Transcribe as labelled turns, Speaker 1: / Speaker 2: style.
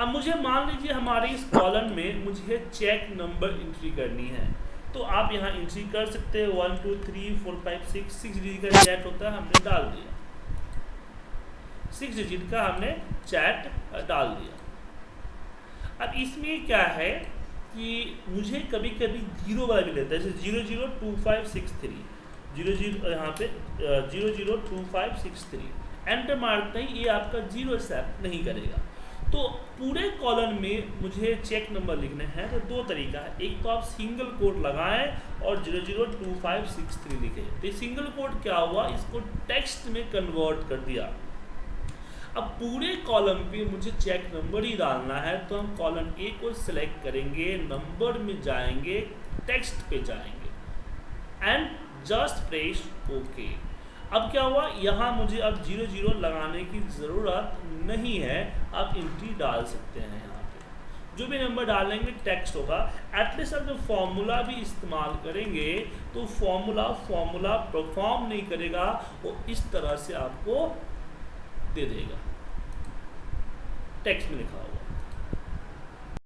Speaker 1: अब मुझे मान लीजिए हमारे इस कॉलम में मुझे चेक नंबर इंट्री करनी है। तो आप यहाँ एंट्री कर सकते हैं। One two three four five six six digit का चैट होता है, हमने डाल दिया। सिक्स डिजिट का हमने चैट डाल दिया। अब इसमें क्या है कि मुझे कभी कभी ज़ीरो वाला भी लेता है। जैसे zero zero two five six three zero zero यहाँ पे zero zero two five six three enter मारते ही ये आपका ज़ीरो एक्सेप्ट नहीं करेगा। तो पूरे कॉलम में मुझे चेक नंबर लिखने हैं तो दो तरीका है। एक तो आप सिंगल कोड लगाएँ और zero zero two five six three लिखें। तो सिंगल कोड क्या हुआ? इसको टेक्स्ट में कन्वर्ट कर दिया। अब पूरे कॉलम पे मुझे चेक नंबर ही डालना है तो हम कॉलम ए को सिलेक्ट करेंगे नंबर में जाएँगे टेक्स्ट पे जाएँगे। एंड जस्ट प्रेस ओके अब क्या हुआ? यहाँ मुझे अब ज़ीरो ज़ीरो लगाने की ज़रूरत नहीं है। आप एंट्री डाल सकते हैं यहाँ पे। जो भी नंबर डालेंगे टेक्स्ट होगा। एटलीस्ट आप जब फॉर्मूला भी इस्तेमाल करेंगे तो फॉर्मूला फॉर्मूला परफॉर्म नहीं करेगा, वो इस तरह से आपको दे देगा। टेक्स्ट में लिखा हुआ।